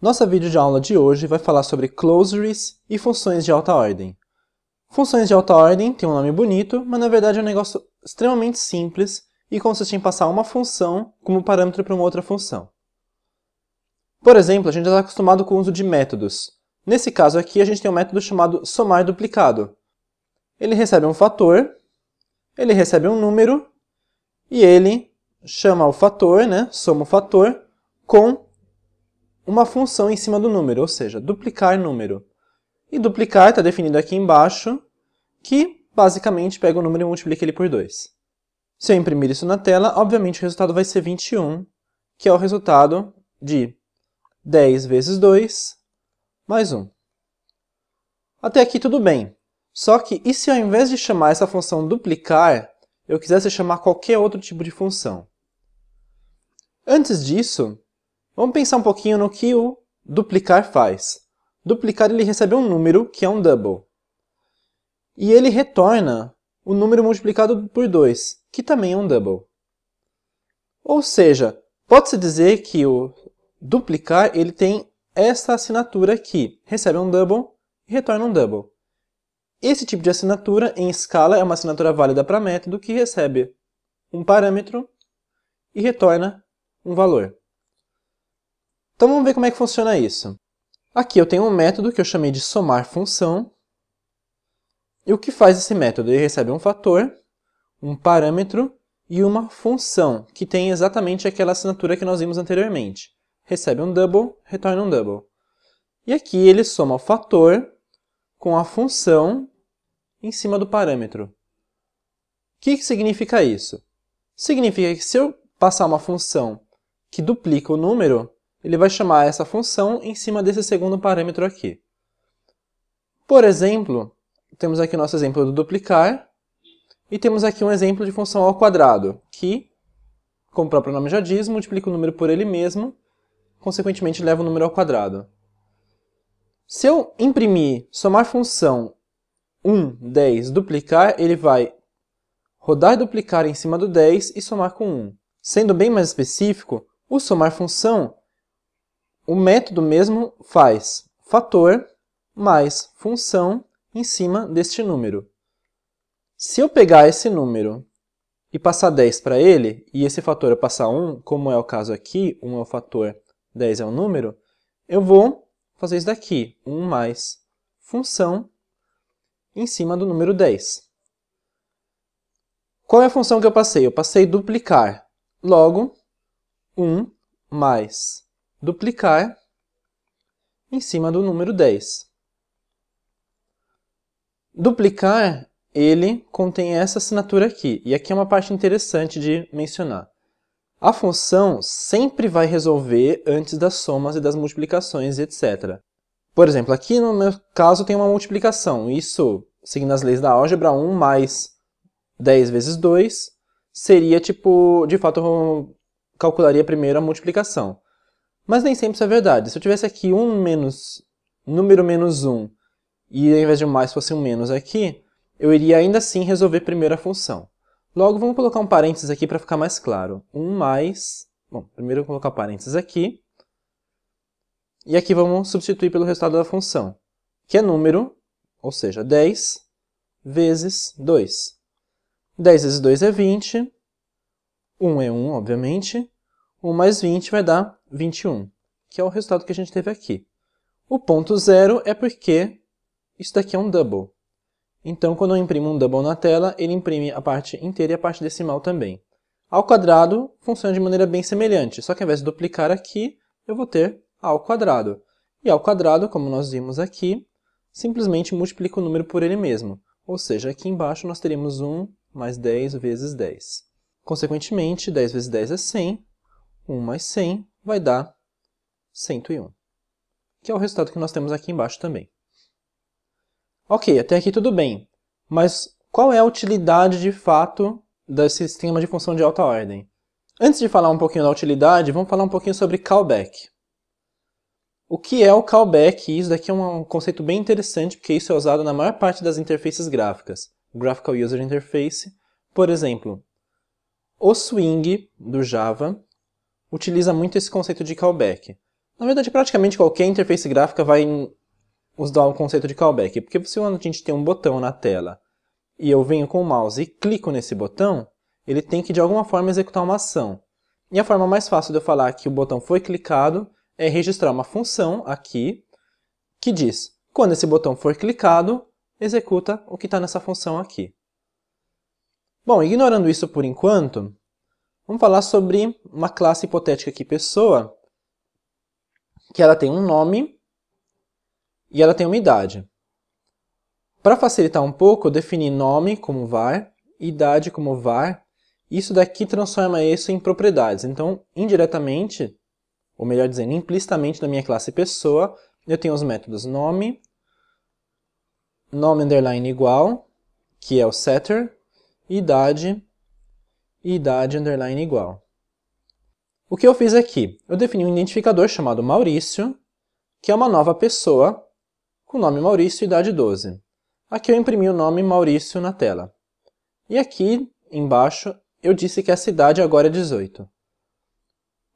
Nossa videoaula de hoje vai falar sobre closeries e funções de alta ordem. Funções de alta ordem tem um nome bonito, mas na verdade é um negócio extremamente simples e consiste em passar uma função como parâmetro para uma outra função. Por exemplo, a gente já está acostumado com o uso de métodos. Nesse caso aqui, a gente tem um método chamado somar duplicado. Ele recebe um fator, ele recebe um número, e ele chama o fator, né, soma o fator, com uma função em cima do número, ou seja, duplicar número. E duplicar está definido aqui embaixo, que basicamente pega o número e multiplica ele por 2. Se eu imprimir isso na tela, obviamente o resultado vai ser 21, que é o resultado de 10 vezes 2 mais 1. Até aqui tudo bem. Só que, e se ao invés de chamar essa função duplicar, eu quisesse chamar qualquer outro tipo de função? Antes disso, vamos pensar um pouquinho no que o duplicar faz. Duplicar ele recebe um número, que é um double. E ele retorna o número multiplicado por 2, que também é um double. Ou seja, pode-se dizer que o duplicar ele tem essa assinatura aqui. Recebe um double e retorna um double. Esse tipo de assinatura em escala é uma assinatura válida para método que recebe um parâmetro e retorna um valor. Então vamos ver como é que funciona isso. Aqui eu tenho um método que eu chamei de somar função. E o que faz esse método? Ele recebe um fator, um parâmetro e uma função, que tem exatamente aquela assinatura que nós vimos anteriormente recebe um double, retorna um double. E aqui ele soma o fator com a função em cima do parâmetro. O que, significa isso? Significa que se eu passar uma função que duplica o número, ele vai chamar essa função em cima desse segundo parâmetro aqui. Por exemplo, temos aqui o nosso exemplo do duplicar, e temos aqui um exemplo de função ao quadrado, que, como o próprio nome já diz, multiplica o número por ele mesmo consequentemente leva o número ao quadrado. Se eu imprimir somar função 1, 10, duplicar, ele vai rodar e duplicar em cima do 10 e somar com 1. Sendo bem mais específico, o somar função, o método mesmo faz fator mais função em cima deste número. Se eu pegar esse número e passar 10 para ele, e esse fator eu passar 1, como é o caso aqui, 1 é o fator 10 é um número, eu vou fazer isso daqui, 1 mais função em cima do número 10. Qual é a função que eu passei? Eu passei duplicar. Logo, 1 mais duplicar em cima do número 10. Duplicar, ele contém essa assinatura aqui. E aqui é uma parte interessante de mencionar. A função sempre vai resolver antes das somas e das multiplicações, etc. Por exemplo, aqui no meu caso tem uma multiplicação. Isso, seguindo as leis da álgebra, 1 mais 10 vezes 2 seria tipo, de fato, eu calcularia primeiro a multiplicação. Mas nem sempre isso é verdade. Se eu tivesse aqui 1 menos, número menos 1, e ao invés de um mais fosse um menos aqui, eu iria ainda assim resolver primeiro a função. Logo, vamos colocar um parênteses aqui para ficar mais claro. 1 mais... Bom, primeiro eu vou colocar parênteses aqui. E aqui vamos substituir pelo resultado da função, que é número, ou seja, 10 vezes 2. 10 vezes 2 é 20. 1 é 1, obviamente. 1 mais 20 vai dar 21, que é o resultado que a gente teve aqui. O ponto zero é porque isso daqui é um double. Então, quando eu imprimo um double na tela, ele imprime a parte inteira e a parte decimal também. Ao quadrado, funciona de maneira bem semelhante, só que ao invés de duplicar aqui, eu vou ter ao quadrado. E ao quadrado, como nós vimos aqui, simplesmente multiplica o número por ele mesmo. Ou seja, aqui embaixo nós teríamos 1 mais 10 vezes 10. Consequentemente, 10 vezes 10 é 100, 1 mais 100 vai dar 101, que é o resultado que nós temos aqui embaixo também. Ok, até aqui tudo bem. Mas qual é a utilidade de fato desse sistema de função de alta ordem? Antes de falar um pouquinho da utilidade, vamos falar um pouquinho sobre callback. O que é o callback? Isso daqui é um conceito bem interessante, porque isso é usado na maior parte das interfaces gráficas. Graphical User Interface, por exemplo, o Swing do Java utiliza muito esse conceito de callback. Na verdade, praticamente qualquer interface gráfica vai usar o conceito de callback, porque se a gente tem um botão na tela e eu venho com o mouse e clico nesse botão, ele tem que de alguma forma executar uma ação. E a forma mais fácil de eu falar que o botão foi clicado é registrar uma função aqui que diz, quando esse botão for clicado, executa o que está nessa função aqui. Bom, ignorando isso por enquanto, vamos falar sobre uma classe hipotética aqui, pessoa, que ela tem um nome e ela tem uma idade. Para facilitar um pouco, eu defini nome como var, idade como var, isso daqui transforma isso em propriedades. Então, indiretamente, ou melhor dizendo, implicitamente na minha classe pessoa, eu tenho os métodos nome, nome underline igual, que é o setter, idade, e idade underline igual. O que eu fiz aqui? Eu defini um identificador chamado Maurício, que é uma nova pessoa com o nome Maurício e idade 12. Aqui eu imprimi o nome Maurício na tela. E aqui embaixo eu disse que essa idade agora é 18.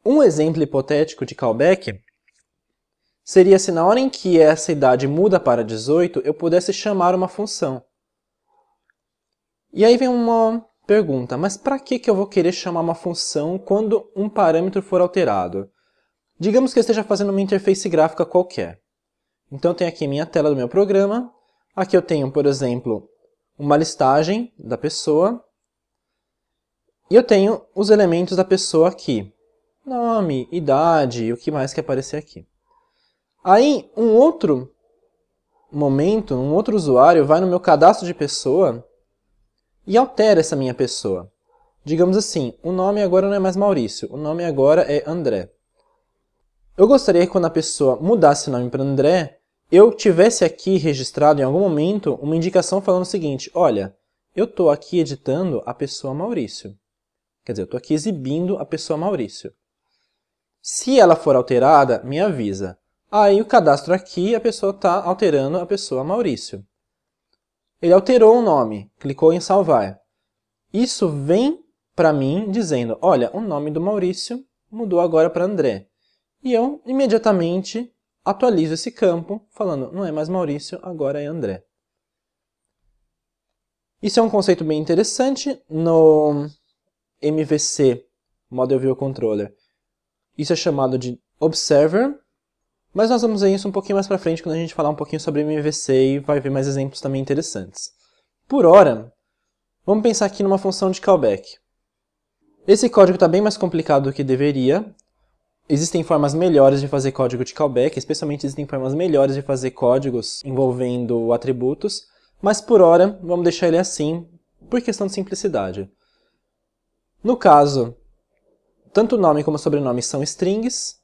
Um exemplo hipotético de callback seria se na hora em que essa idade muda para 18, eu pudesse chamar uma função. E aí vem uma pergunta, mas para que, que eu vou querer chamar uma função quando um parâmetro for alterado? Digamos que eu esteja fazendo uma interface gráfica qualquer. Então eu tenho aqui minha tela do meu programa, aqui eu tenho, por exemplo, uma listagem da pessoa, e eu tenho os elementos da pessoa aqui. Nome, idade e o que mais que aparecer aqui. Aí, um outro momento, um outro usuário vai no meu cadastro de pessoa e altera essa minha pessoa. Digamos assim, o nome agora não é mais Maurício, o nome agora é André. Eu gostaria que quando a pessoa mudasse o nome para André, eu tivesse aqui registrado em algum momento uma indicação falando o seguinte, olha, eu estou aqui editando a pessoa Maurício. Quer dizer, eu estou aqui exibindo a pessoa Maurício. Se ela for alterada, me avisa. Aí o cadastro aqui, a pessoa está alterando a pessoa Maurício. Ele alterou o nome, clicou em salvar. Isso vem para mim dizendo, olha, o nome do Maurício mudou agora para André. E eu imediatamente atualizo esse campo, falando, não é mais Maurício, agora é André. Isso é um conceito bem interessante no MVC, Model View Controller. Isso é chamado de Observer, mas nós vamos ver isso um pouquinho mais para frente quando a gente falar um pouquinho sobre MVC e vai ver mais exemplos também interessantes. Por hora, vamos pensar aqui numa função de callback. Esse código está bem mais complicado do que deveria, Existem formas melhores de fazer código de callback, especialmente existem formas melhores de fazer códigos envolvendo atributos, mas por hora vamos deixar ele assim, por questão de simplicidade. No caso, tanto o nome como o sobrenome são strings,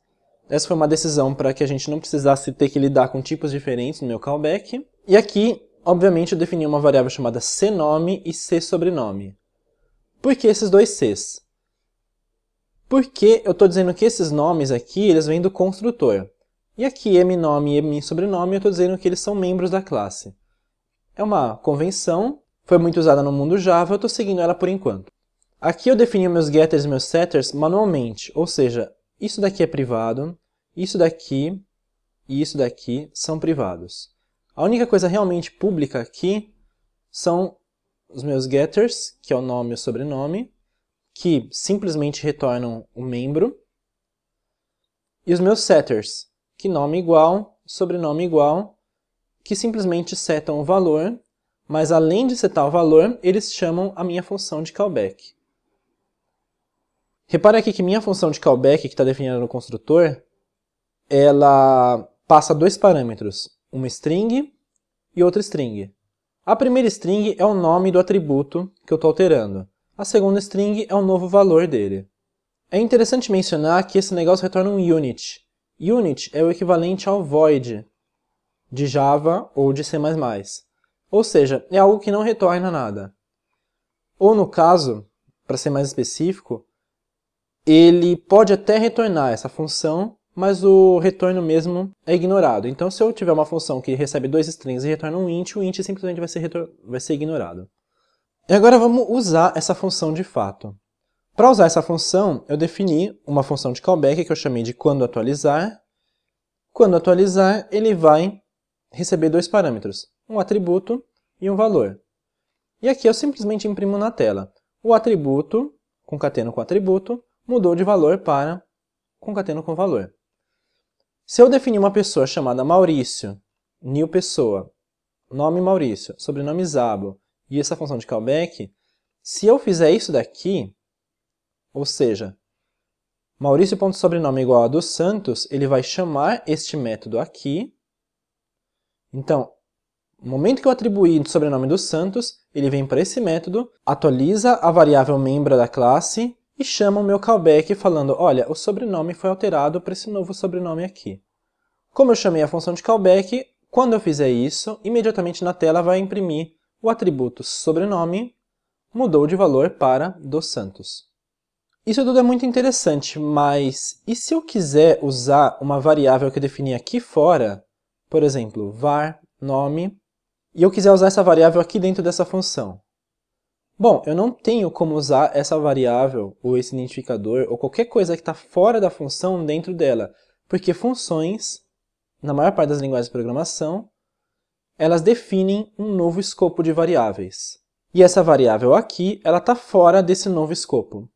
essa foi uma decisão para que a gente não precisasse ter que lidar com tipos diferentes no meu callback. E aqui, obviamente, eu defini uma variável chamada cnome e csobrenome. Por que esses dois cs? Porque eu estou dizendo que esses nomes aqui, eles vêm do construtor. E aqui, mnome e msobrenome, eu estou dizendo que eles são membros da classe. É uma convenção, foi muito usada no mundo Java, eu estou seguindo ela por enquanto. Aqui eu defini meus getters e meus setters manualmente, ou seja, isso daqui é privado, isso daqui e isso daqui são privados. A única coisa realmente pública aqui são os meus getters, que é o nome e o sobrenome, que simplesmente retornam o membro, e os meus setters, que nome igual, sobrenome igual, que simplesmente setam o valor, mas além de setar o valor, eles chamam a minha função de callback. Repare aqui que minha função de callback, que está definida no construtor, ela passa dois parâmetros, uma string e outra string. A primeira string é o nome do atributo que eu estou alterando. A segunda string é o novo valor dele. É interessante mencionar que esse negócio retorna um unit. Unit é o equivalente ao void de Java ou de C++. Ou seja, é algo que não retorna nada. Ou no caso, para ser mais específico, ele pode até retornar essa função, mas o retorno mesmo é ignorado. Então se eu tiver uma função que recebe dois strings e retorna um int, o int simplesmente vai ser, vai ser ignorado. E agora vamos usar essa função de fato. Para usar essa função, eu defini uma função de callback que eu chamei de quando atualizar Quando atualizar, ele vai receber dois parâmetros, um atributo e um valor. E aqui eu simplesmente imprimo na tela. O atributo, concateno com atributo, mudou de valor para concateno com valor. Se eu definir uma pessoa chamada Maurício, new pessoa, nome Maurício, sobrenome Zabo, e essa função de callback, se eu fizer isso daqui, ou seja, Maurício.sobrenome igual a dos Santos, ele vai chamar este método aqui. Então, no momento que eu atribuir o sobrenome dos Santos, ele vem para esse método, atualiza a variável membro da classe e chama o meu callback falando, olha, o sobrenome foi alterado para esse novo sobrenome aqui. Como eu chamei a função de callback, quando eu fizer isso, imediatamente na tela vai imprimir o atributo sobrenome mudou de valor para dos Santos. Isso tudo é muito interessante, mas e se eu quiser usar uma variável que eu defini aqui fora, por exemplo, var nome, e eu quiser usar essa variável aqui dentro dessa função? Bom, eu não tenho como usar essa variável, ou esse identificador, ou qualquer coisa que está fora da função dentro dela, porque funções, na maior parte das linguagens de programação, elas definem um novo escopo de variáveis. E essa variável aqui, ela está fora desse novo escopo.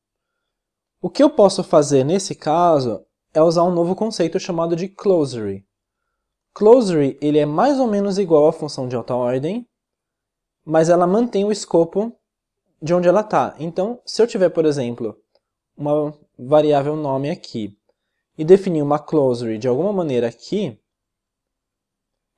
O que eu posso fazer nesse caso é usar um novo conceito chamado de closery. Closery ele é mais ou menos igual à função de alta ordem, mas ela mantém o escopo de onde ela está. Então, se eu tiver, por exemplo, uma variável nome aqui e definir uma closery de alguma maneira aqui,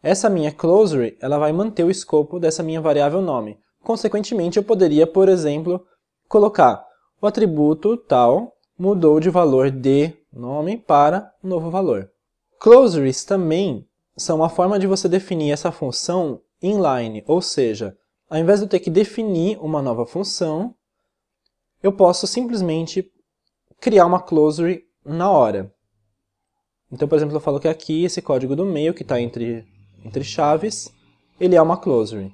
essa minha closery ela vai manter o escopo dessa minha variável nome. Consequentemente, eu poderia, por exemplo, colocar o atributo tal mudou de valor de nome para novo valor. Closeries também são uma forma de você definir essa função inline, ou seja, ao invés de eu ter que definir uma nova função, eu posso simplesmente criar uma closery na hora. Então, por exemplo, eu falo que aqui esse código do meio, que está entre, entre chaves, ele é uma closery.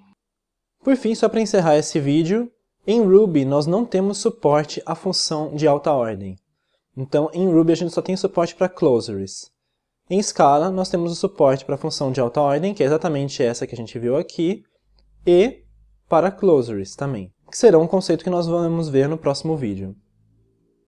Por fim, só para encerrar esse vídeo, em Ruby nós não temos suporte à função de alta ordem. Então, em Ruby a gente só tem suporte para closeries. Em Scala, nós temos o suporte para a função de alta ordem, que é exatamente essa que a gente viu aqui, e para closeries também, que será um conceito que nós vamos ver no próximo vídeo.